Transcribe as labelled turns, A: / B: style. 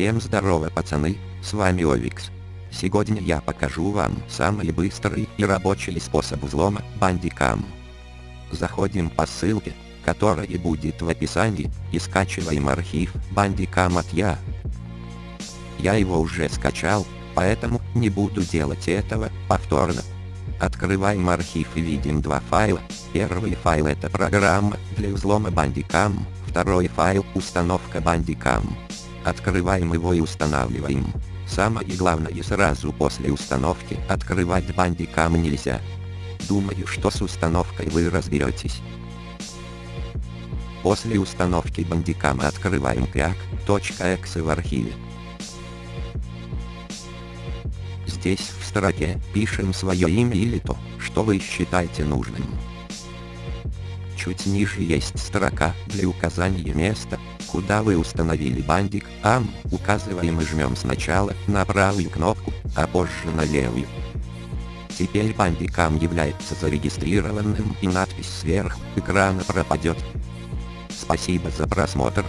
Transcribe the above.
A: Всем здорово пацаны, с вами Овикс. Сегодня я покажу вам самый быстрый и рабочий способ взлома бандикам. Заходим по ссылке, которая будет в описании, и скачиваем архив бандикам от я. Я его уже скачал, поэтому не буду делать этого повторно. Открываем архив и видим два файла. Первый файл это программа для взлома бандикам, второй файл установка бандикам. Открываем его и устанавливаем. Самое главное сразу после установки открывать бандикам нельзя. Думаю, что с установкой вы разберетесь. После установки бандикама открываем как.exe в архиве. Здесь в строке пишем свое имя или то, что вы считаете нужным. Чуть ниже есть строка для указания места, куда вы установили бандик, ам, указываем и жмем сначала на правую кнопку, а позже на левую. Теперь бандикам является зарегистрированным и надпись сверху экрана пропадет. Спасибо за просмотр.